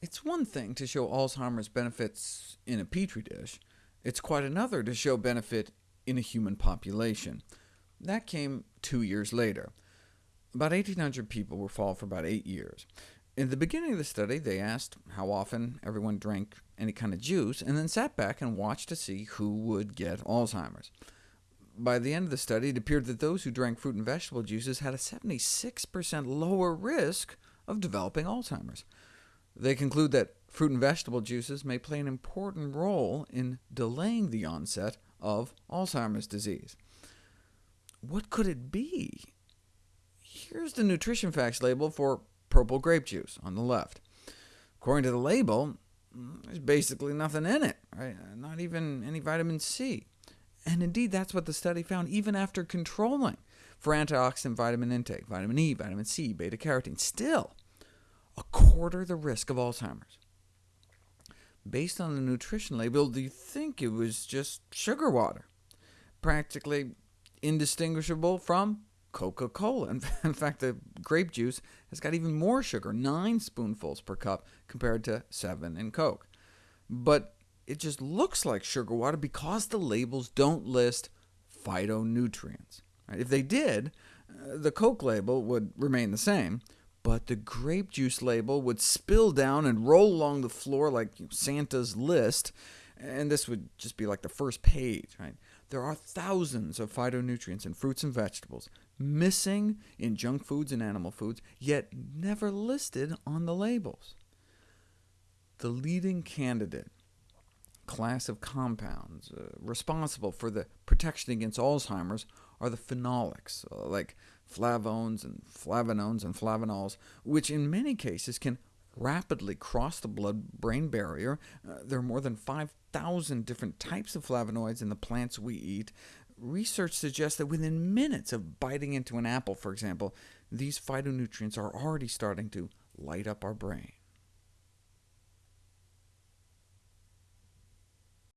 It's one thing to show Alzheimer's benefits in a petri dish. It's quite another to show benefit in a human population. That came two years later. About 1,800 people were followed for about eight years. In the beginning of the study, they asked how often everyone drank any kind of juice, and then sat back and watched to see who would get Alzheimer's. By the end of the study, it appeared that those who drank fruit and vegetable juices had a 76% lower risk of developing Alzheimer's. They conclude that fruit and vegetable juices may play an important role in delaying the onset of Alzheimer's disease. What could it be? Here's the nutrition facts label for purple grape juice on the left. According to the label, there's basically nothing in it, right? not even any vitamin C. And indeed, that's what the study found, even after controlling for antioxidant vitamin intake, vitamin E, vitamin C, beta-carotene. Still, quarter the risk of Alzheimer's. Based on the nutrition label, do you think it was just sugar water? Practically indistinguishable from Coca-Cola. In fact, the grape juice has got even more sugar, 9 spoonfuls per cup, compared to 7 in Coke. But it just looks like sugar water because the labels don't list phytonutrients. If they did, uh, the Coke label would remain the same, but the grape juice label would spill down and roll along the floor like Santa's list, and this would just be like the first page. Right? There are thousands of phytonutrients in fruits and vegetables, missing in junk foods and animal foods, yet never listed on the labels. The leading candidate class of compounds uh, responsible for the protection against Alzheimer's are the phenolics, uh, like flavones and flavanones and flavanols, which in many cases can rapidly cross the blood-brain barrier. Uh, there are more than 5,000 different types of flavonoids in the plants we eat. Research suggests that within minutes of biting into an apple, for example, these phytonutrients are already starting to light up our brain.